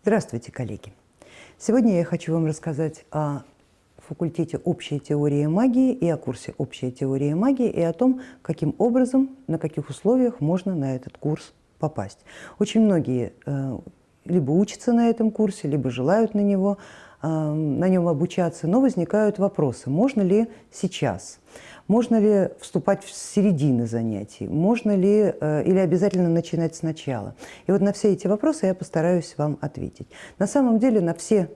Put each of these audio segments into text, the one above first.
Здравствуйте, коллеги! Сегодня я хочу вам рассказать о факультете «Общая теория магии» и о курсе «Общая теория магии» и о том, каким образом, на каких условиях можно на этот курс попасть. Очень многие э, либо учатся на этом курсе, либо желают на него, э, на нем обучаться, но возникают вопросы, можно ли сейчас, можно ли вступать в середины занятий, можно ли э, или обязательно начинать сначала. И вот на все эти вопросы я постараюсь вам ответить. На самом деле на все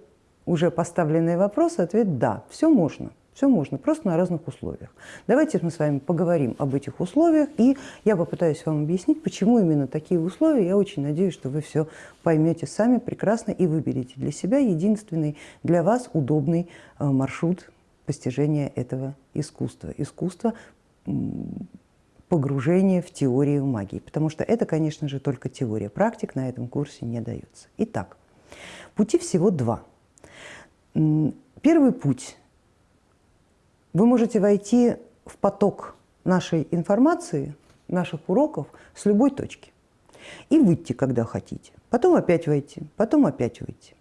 уже поставленные вопросы ответ «да», все можно. Все можно, просто на разных условиях. Давайте мы с вами поговорим об этих условиях, и я попытаюсь вам объяснить, почему именно такие условия. Я очень надеюсь, что вы все поймете сами прекрасно и выберете для себя единственный для вас удобный э, маршрут постижения этого искусства. Искусство погружения в теорию магии, потому что это, конечно же, только теория. Практик на этом курсе не дается. Итак, пути всего два. Первый путь вы можете войти в поток нашей информации, наших уроков с любой точки и выйти, когда хотите. Потом опять войти, потом опять выйти.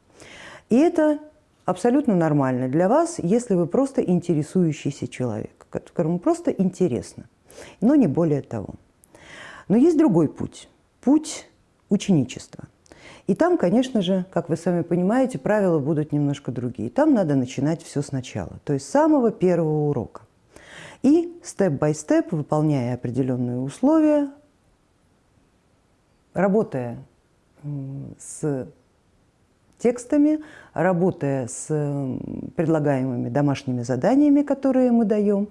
И это абсолютно нормально для вас, если вы просто интересующийся человек, которому просто интересно, но не более того. Но есть другой путь, путь ученичества. И там, конечно же, как вы сами понимаете, правила будут немножко другие. Там надо начинать все сначала, то есть с самого первого урока. И степ-бай-степ, выполняя определенные условия, работая с текстами, работая с предлагаемыми домашними заданиями, которые мы даем,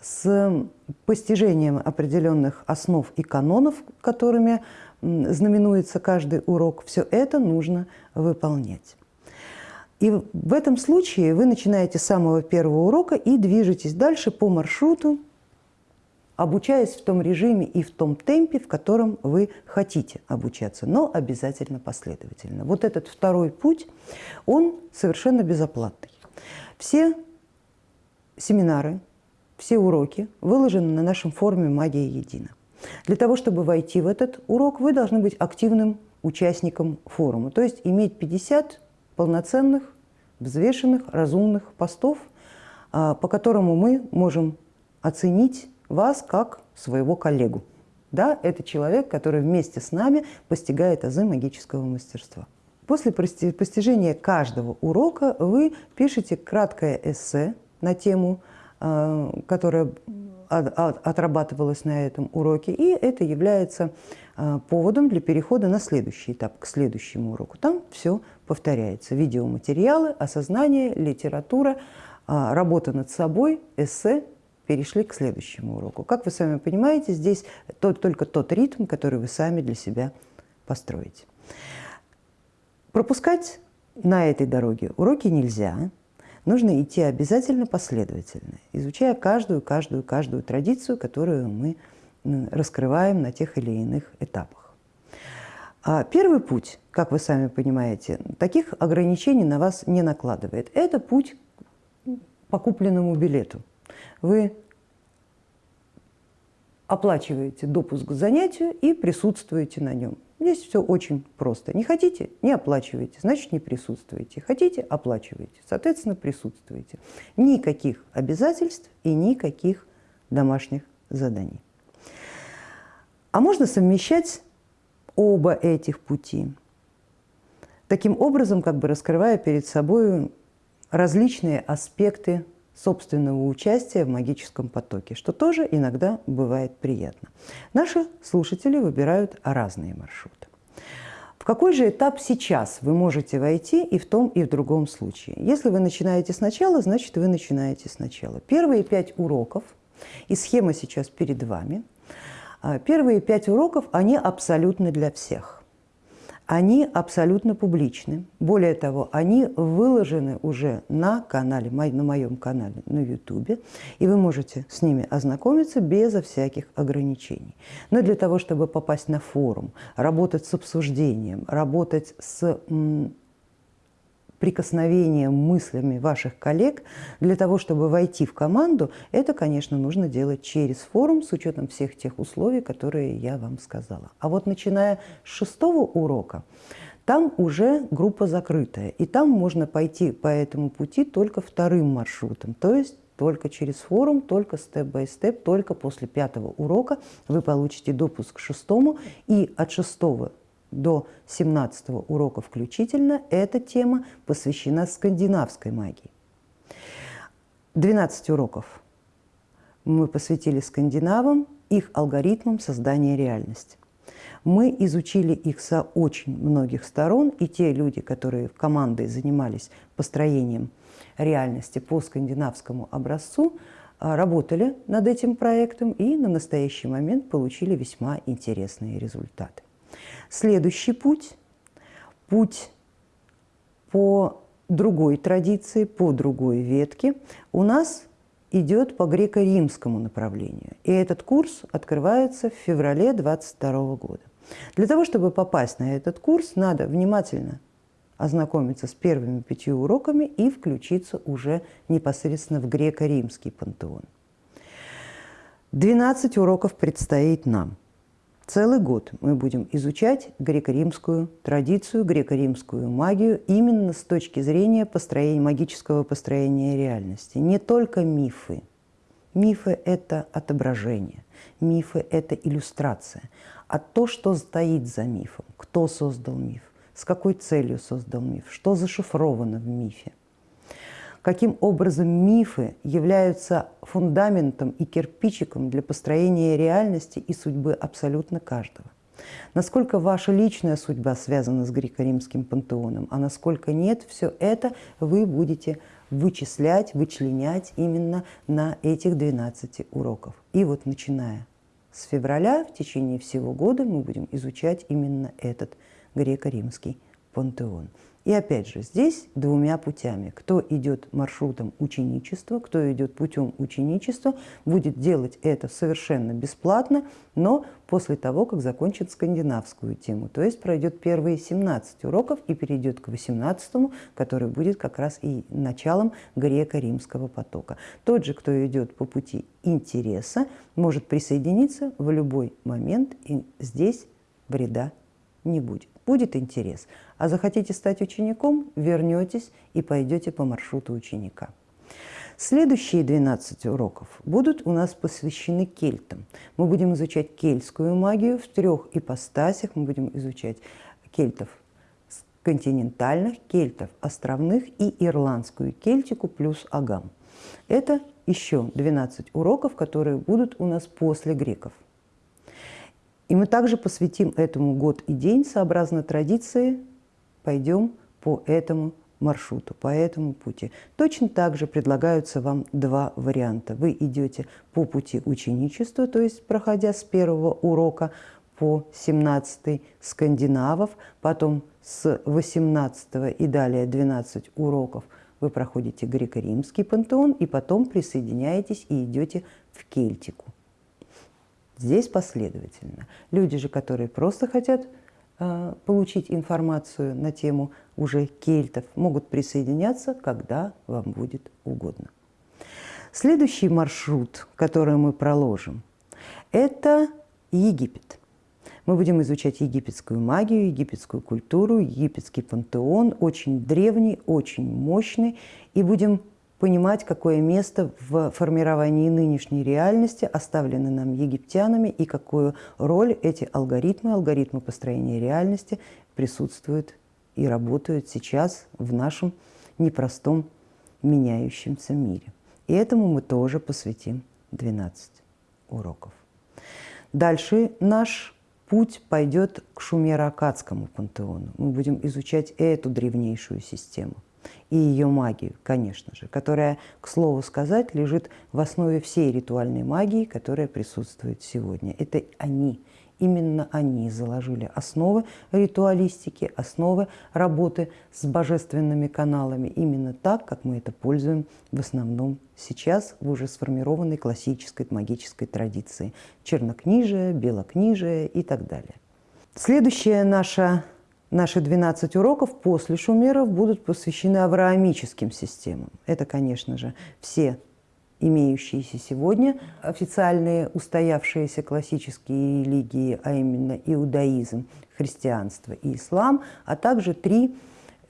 с постижением определенных основ и канонов, которыми знаменуется каждый урок, все это нужно выполнять. И в этом случае вы начинаете с самого первого урока и движетесь дальше по маршруту, обучаясь в том режиме и в том темпе, в котором вы хотите обучаться, но обязательно последовательно. Вот этот второй путь, он совершенно безоплатный. Все семинары, все уроки выложены на нашем форуме «Магия едина». Для того, чтобы войти в этот урок, вы должны быть активным участником форума, то есть иметь 50 полноценных, взвешенных, разумных постов, а, по которому мы можем оценить вас как своего коллегу. Да, это человек, который вместе с нами постигает азы магического мастерства. После постижения каждого урока вы пишете краткое эссе на тему, а, которая отрабатывалось на этом уроке, и это является а, поводом для перехода на следующий этап, к следующему уроку. Там все повторяется. Видеоматериалы, осознание, литература, а, работа над собой, эссе перешли к следующему уроку. Как вы сами понимаете, здесь тот, только тот ритм, который вы сами для себя построите. Пропускать на этой дороге уроки нельзя, нужно идти обязательно последовательно, изучая каждую, каждую, каждую традицию, которую мы раскрываем на тех или иных этапах. А первый путь, как вы сами понимаете, таких ограничений на вас не накладывает. Это путь по купленному билету. Вы оплачиваете допуск к занятию и присутствуете на нем. Здесь все очень просто. Не хотите – не оплачиваете, значит, не присутствуете. Хотите – оплачиваете, соответственно, присутствуете. Никаких обязательств и никаких домашних заданий. А можно совмещать оба этих пути. Таким образом, как бы раскрывая перед собой различные аспекты собственного участия в магическом потоке, что тоже иногда бывает приятно. Наши слушатели выбирают разные маршруты. В какой же этап сейчас вы можете войти и в том, и в другом случае? Если вы начинаете сначала, значит, вы начинаете сначала. Первые пять уроков, и схема сейчас перед вами, а, первые пять уроков, они абсолютно для всех они абсолютно публичны. Более того, они выложены уже на канале, на моем канале на YouTube, и вы можете с ними ознакомиться безо всяких ограничений. Но для того, чтобы попасть на форум, работать с обсуждением, работать с прикосновением мыслями ваших коллег, для того, чтобы войти в команду, это, конечно, нужно делать через форум с учетом всех тех условий, которые я вам сказала. А вот начиная с шестого урока, Там уже группа закрытая, и там можно пойти по этому пути только вторым маршрутом, то есть только через форум, только степ-бай-степ, только после пятого урока вы получите допуск к шестому, и от шестого до 17 урока включительно эта тема посвящена скандинавской магии. 12 уроков мы посвятили скандинавам, их алгоритмам создания реальности. Мы изучили их со очень многих сторон, и те люди, которые командой занимались построением реальности по скандинавскому образцу, а, работали над этим проектом и на настоящий момент получили весьма интересные результаты. Следующий путь – путь по другой традиции, по другой ветке у нас идет по греко-римскому направлению. И этот курс открывается в феврале 2022 года. Для того, чтобы попасть на этот курс, надо внимательно ознакомиться с первыми пятью уроками и включиться уже непосредственно в греко-римский пантеон. 12 уроков предстоит нам. Целый год мы будем изучать греко-римскую традицию, греко-римскую магию именно с точки зрения построения, магического построения реальности. Не только мифы. Мифы – это отображение, мифы – это иллюстрация а то, что стоит за мифом, кто создал миф, с какой целью создал миф, что зашифровано в мифе. Каким образом мифы являются фундаментом и кирпичиком для построения реальности и судьбы абсолютно каждого. Насколько ваша личная судьба связана с греко-римским пантеоном, а насколько нет, все это вы будете вычислять, вычленять именно на этих 12 уроков. И вот начиная с февраля в течение всего года мы будем изучать именно этот греко-римский пантеон. И опять же, здесь двумя путями. Кто идет маршрутом ученичества, кто идет путем ученичества, будет делать это совершенно бесплатно, но после того, как закончит скандинавскую тему. То есть пройдет первые 17 уроков и перейдет к 18, который будет как раз и началом греко-римского потока. Тот же, кто идет по пути интереса, может присоединиться в любой момент, и здесь вреда не будет. Будет интерес. А захотите стать учеником, вернетесь и пойдете по маршруту ученика. Следующие 12 уроков будут у нас посвящены кельтам. Мы будем изучать кельтскую магию в трех ипостасях. Мы будем изучать кельтов континентальных, кельтов островных и ирландскую кельтику плюс агам. Это еще 12 уроков, которые будут у нас после греков. И мы также посвятим этому год и день, сообразно традиции, пойдем по этому маршруту, по этому пути. Точно так же предлагаются вам два варианта. Вы идете по пути ученичества, то есть проходя с первого урока по 17 скандинавов, потом с 18 и далее 12 уроков вы проходите греко-римский пантеон и потом присоединяетесь и идете в Кельтику. Здесь последовательно. Люди же, которые просто хотят э, получить информацию на тему уже кельтов, могут присоединяться, когда вам будет угодно. Следующий маршрут, который мы проложим, это Египет. Мы будем изучать египетскую магию, египетскую культуру, египетский пантеон, очень древний, очень мощный, и будем понимать, какое место в формировании нынешней реальности оставлено нам египтянами и какую роль эти алгоритмы, алгоритмы построения реальности присутствуют и работают сейчас в нашем непростом меняющемся мире. И этому мы тоже посвятим 12 уроков. Дальше наш путь пойдет к шумеро-акадскому пантеону. Мы будем изучать эту древнейшую систему – и ее магию, конечно же, которая, к слову сказать, лежит в основе всей ритуальной магии, которая присутствует сегодня. Это они, именно они заложили основы ритуалистики, основы работы с божественными каналами, именно так, как мы это пользуем в основном сейчас в уже сформированной классической магической традиции. Чернокнижие, белокнижие и так далее. Следующая наша Наши 12 уроков после шумеров будут посвящены авраамическим системам. Это, конечно же, все имеющиеся сегодня, официальные устоявшиеся классические религии, а именно иудаизм, христианство и ислам, а также три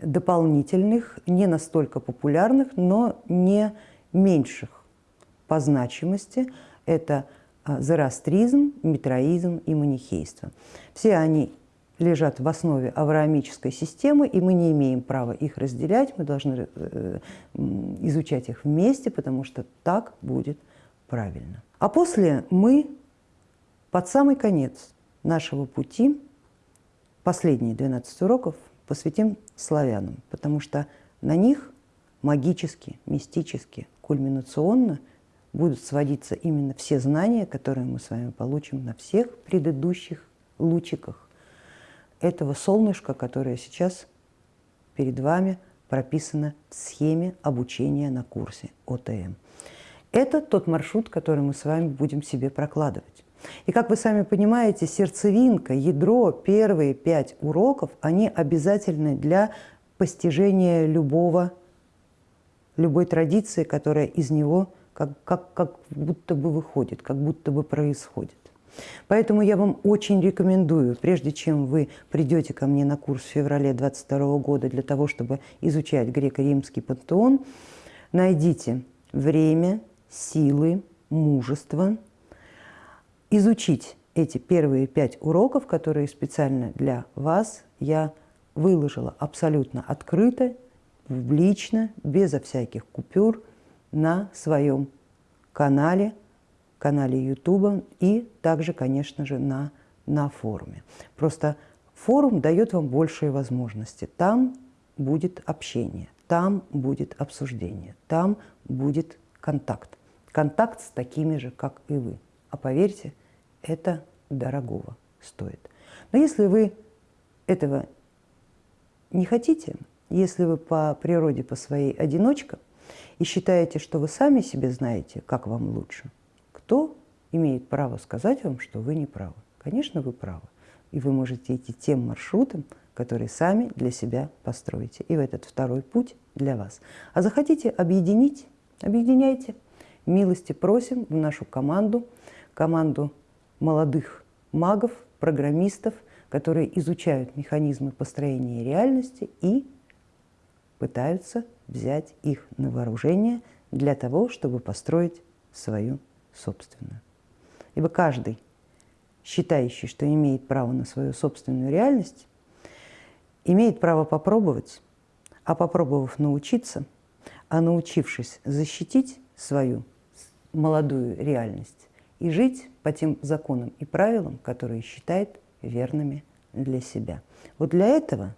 дополнительных, не настолько популярных, но не меньших по значимости. Это а, зороастризм, митроизм и манихейство. Все они лежат в основе авраамической системы, и мы не имеем права их разделять, мы должны э, изучать их вместе, потому что так будет правильно. А после мы под самый конец нашего пути, последние 12 уроков, посвятим славянам, потому что на них магически, мистически, кульминационно будут сводиться именно все знания, которые мы с вами получим на всех предыдущих лучиках этого солнышка, которое сейчас перед вами прописано в схеме обучения на курсе ОТМ. Это тот маршрут, который мы с вами будем себе прокладывать. И как вы сами понимаете, сердцевинка, ядро, первые пять уроков, они обязательны для постижения любого, любой традиции, которая из него как, как, как будто бы выходит, как будто бы происходит. Поэтому я вам очень рекомендую, прежде чем вы придете ко мне на курс в феврале 22 года для того, чтобы изучать греко-римский пантеон, найдите время, силы, мужество, изучить эти первые пять уроков, которые специально для вас я выложила абсолютно открыто, публично, безо всяких купюр на своем канале канале YouTube и также, конечно же, на, на форуме. Просто форум дает вам большие возможности. Там будет общение, там будет обсуждение, там будет контакт. Контакт с такими же, как и вы. А поверьте, это дорогого стоит. Но если вы этого не хотите, если вы по природе, по своей одиночка, и считаете, что вы сами себе знаете, как вам лучше – кто имеет право сказать вам, что вы не правы? Конечно, вы правы. И вы можете идти тем маршрутом, который сами для себя построите. И в этот второй путь для вас. А захотите объединить? Объединяйте. Милости просим в нашу команду, команду молодых магов, программистов, которые изучают механизмы построения реальности и пытаются взять их на вооружение для того, чтобы построить свою собственную. Ибо каждый, считающий, что имеет право на свою собственную реальность, имеет право попробовать, а попробовав научиться, а научившись защитить свою молодую реальность и жить по тем законам и правилам, которые считает верными для себя. Вот для этого,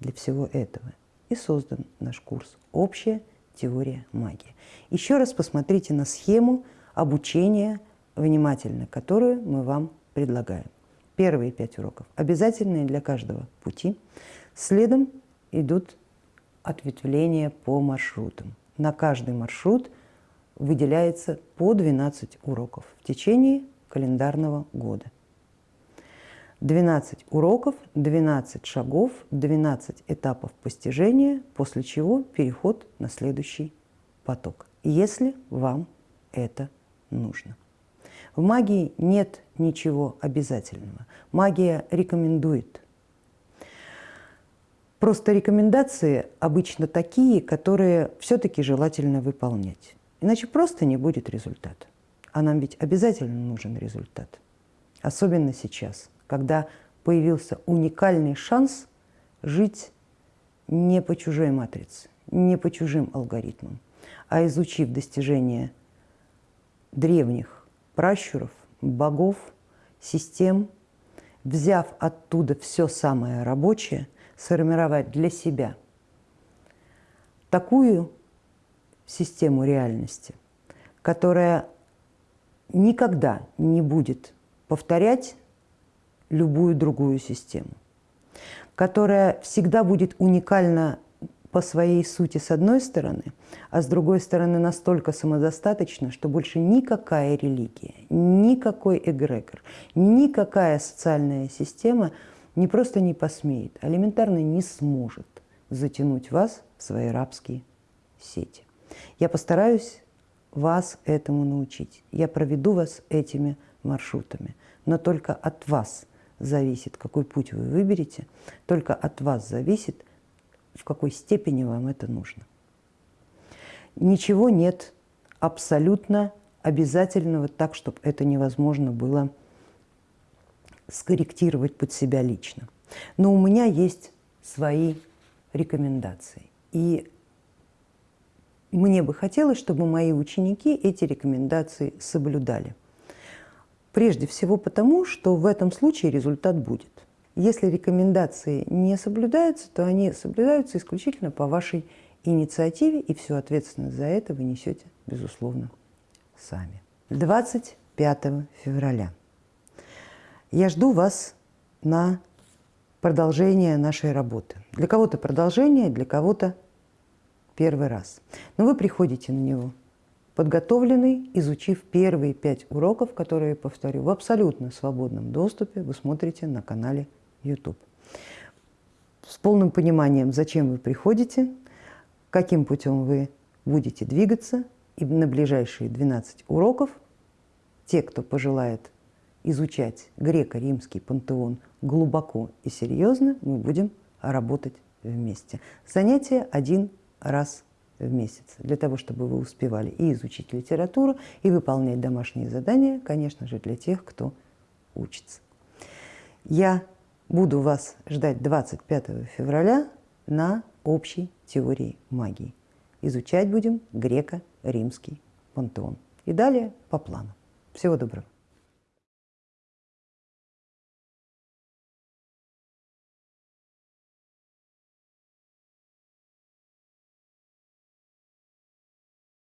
для всего этого и создан наш курс «Общая теория магии». Еще раз посмотрите на схему, обучения внимательно, которую мы вам предлагаем. Первые пять уроков обязательные для каждого пути. Следом идут ответвления по маршрутам. На каждый маршрут выделяется по 12 уроков в течение календарного года. 12 уроков, 12 шагов, 12 этапов постижения, после чего переход на следующий поток, если вам это нужно. В магии нет ничего обязательного. Магия рекомендует. Просто рекомендации обычно такие, которые все-таки желательно выполнять. Иначе просто не будет результата. А нам ведь обязательно нужен результат. Особенно сейчас, когда появился уникальный шанс жить не по чужой матрице, не по чужим алгоритмам, а изучив достижения древних пращуров, богов, систем, взяв оттуда все самое рабочее, сформировать для себя такую систему реальности, которая никогда не будет повторять любую другую систему, которая всегда будет уникальна по своей сути с одной стороны, а с другой стороны настолько самодостаточно, что больше никакая религия, никакой эгрегор, никакая социальная система не просто не посмеет, а элементарно не сможет затянуть вас в свои рабские сети. Я постараюсь вас этому научить. Я проведу вас этими маршрутами. Но только от вас зависит, какой путь вы выберете, только от вас зависит, в какой степени вам это нужно. Ничего нет абсолютно обязательного так, чтобы это невозможно было скорректировать под себя лично. Но у меня есть свои рекомендации. И мне бы хотелось, чтобы мои ученики эти рекомендации соблюдали. Прежде всего потому, что в этом случае результат будет. Если рекомендации не соблюдаются, то они соблюдаются исключительно по вашей инициативе, и всю ответственность за это вы несете, безусловно, сами. 25 февраля. Я жду вас на продолжение нашей работы. Для кого-то продолжение, для кого-то первый раз. Но вы приходите на него подготовленный, изучив первые пять уроков, которые, повторю, в абсолютно свободном доступе вы смотрите на канале YouTube. С полным пониманием, зачем вы приходите, каким путем вы будете двигаться, и на ближайшие 12 уроков те, кто пожелает изучать греко-римский пантеон глубоко и серьезно, мы будем работать вместе. Занятие один раз в месяц, для того, чтобы вы успевали и изучить литературу, и выполнять домашние задания, конечно же, для тех, кто учится. Я буду вас ждать 25 февраля на общей теории магии. Изучать будем греко-римский пантеон. И далее по плану. Всего доброго.